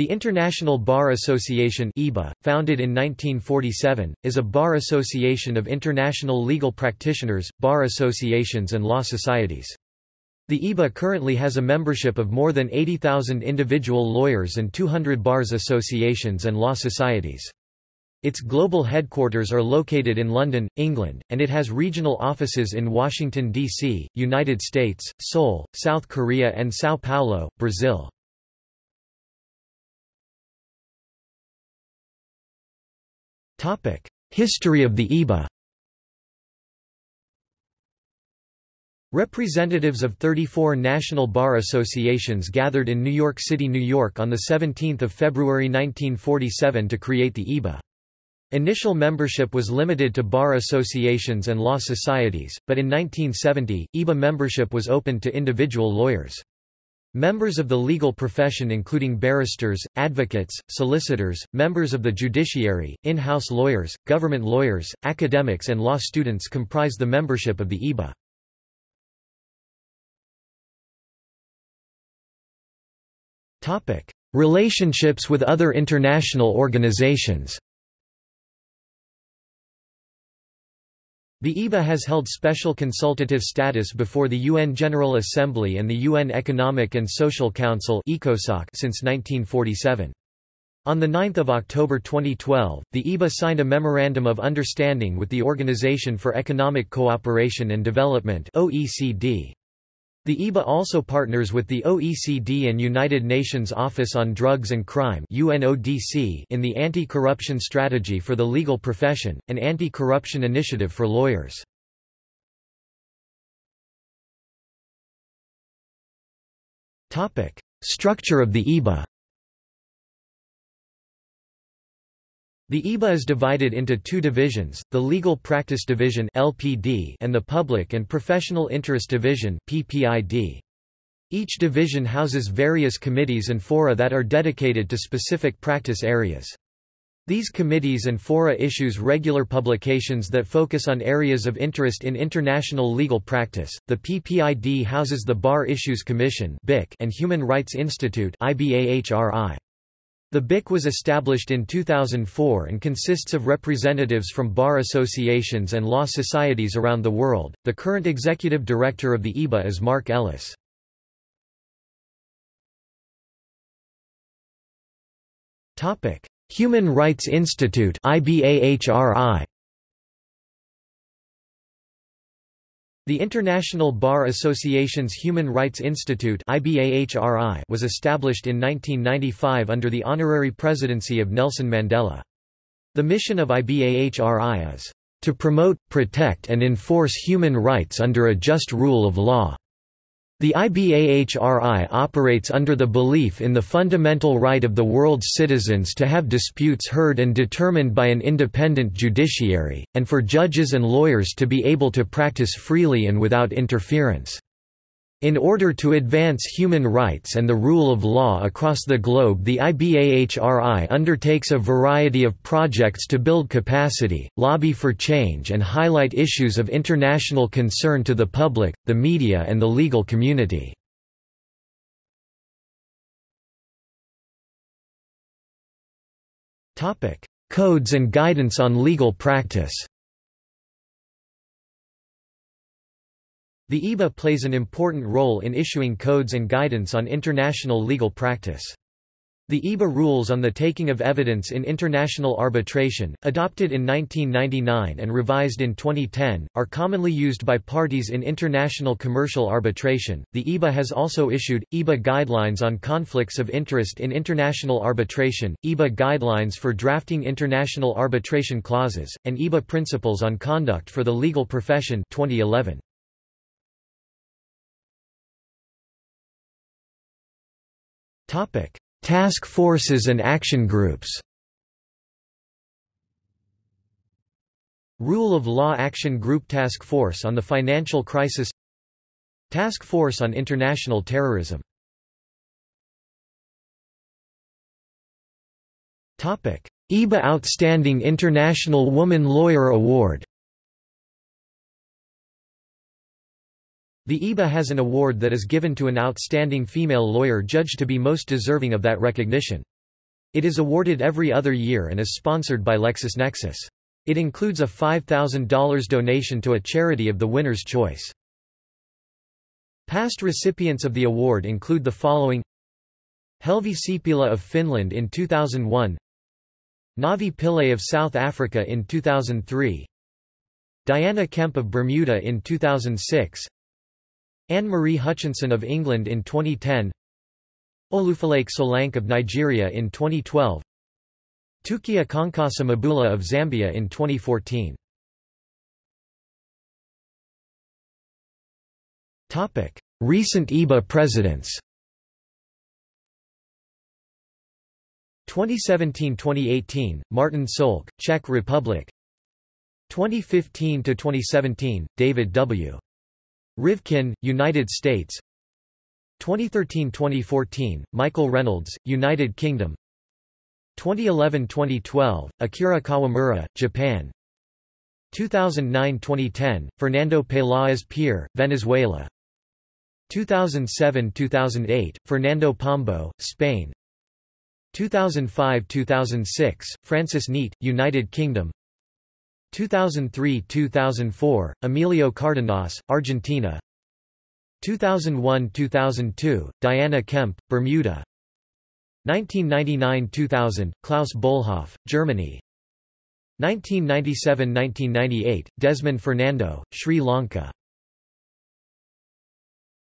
The International Bar Association (IBA), founded in 1947, is a bar association of international legal practitioners, bar associations and law societies. The IBA currently has a membership of more than 80,000 individual lawyers and 200 bars associations and law societies. Its global headquarters are located in London, England, and it has regional offices in Washington, D.C., United States, Seoul, South Korea and São Paulo, Brazil. History of the IBA Representatives of 34 national bar associations gathered in New York City, New York on 17 February 1947 to create the IBA. Initial membership was limited to bar associations and law societies, but in 1970, IBA membership was opened to individual lawyers. Members of the legal profession including barristers, advocates, solicitors, members of the judiciary, in-house lawyers, government lawyers, academics and law students comprise the membership of the IBA. Relationships with other international organizations The IBA has held special consultative status before the UN General Assembly and the UN Economic and Social Council since 1947. On 9 October 2012, the IBA signed a Memorandum of Understanding with the Organization for Economic Cooperation and Development OECD. The IBA also partners with the OECD and United Nations Office on Drugs and Crime UNODC in the Anti-Corruption Strategy for the Legal Profession, an anti-corruption initiative for lawyers. Structure of the IBA The IBA is divided into two divisions, the Legal Practice Division (LPD) and the Public and Professional Interest Division (PPID). Each division houses various committees and fora that are dedicated to specific practice areas. These committees and fora issues regular publications that focus on areas of interest in international legal practice. The PPID houses the Bar Issues Commission and Human Rights Institute IBAHRI. The BIC was established in 2004 and consists of representatives from bar associations and law societies around the world. The current executive director of the IBA is Mark Ellis. Topic: Human Rights Institute IBAHRI The International Bar Association's Human Rights Institute was established in 1995 under the honorary presidency of Nelson Mandela. The mission of IBAHRI is, "...to promote, protect and enforce human rights under a just rule of law." The IBAHRI operates under the belief in the fundamental right of the world's citizens to have disputes heard and determined by an independent judiciary, and for judges and lawyers to be able to practice freely and without interference. In order to advance human rights and the rule of law across the globe the IBAHRI undertakes a variety of projects to build capacity, lobby for change and highlight issues of international concern to the public, the media and the legal community. Codes and guidance on legal practice The IBA plays an important role in issuing codes and guidance on international legal practice. The IBA rules on the taking of evidence in international arbitration, adopted in 1999 and revised in 2010, are commonly used by parties in international commercial arbitration. The IBA has also issued IBA guidelines on conflicts of interest in international arbitration, IBA guidelines for drafting international arbitration clauses, and IBA principles on conduct for the legal profession 2011. Topic: Task forces and action groups. Rule of Law Action Group Task Force on the Financial Crisis Task Force on International Terrorism IBA Outstanding International Woman Lawyer Award The IBA has an award that is given to an outstanding female lawyer judged to be most deserving of that recognition. It is awarded every other year and is sponsored by LexisNexis. It includes a $5,000 donation to a charity of the winner's choice. Past recipients of the award include the following Helvi Sipilä of Finland in 2001 Navi Pillay of South Africa in 2003 Diana Kemp of Bermuda in 2006 Anne-Marie Hutchinson of England in 2010 Olufolake Solanke of Nigeria in 2012 Tukia Konkasa Mabula of Zambia in 2014 Recent IBA presidents. 2017–2018, Martin Solk, Czech Republic. 2015–2017, David W. Rivkin, United States. 2013–2014, Michael Reynolds, United Kingdom. 2011–2012, Akira Kawamura, Japan. 2009–2010, Fernando Peláez Pier, Venezuela. 2007–2008, Fernando Pombo, Spain. 2005–2006, Francis Neate, United Kingdom 2003–2004, Emilio Cardenas, Argentina. 2001–2002, Diana Kemp, Bermuda. 1999–2000, Klaus Bolhoff, Germany. 1997–1998, Desmond Fernando, Sri Lanka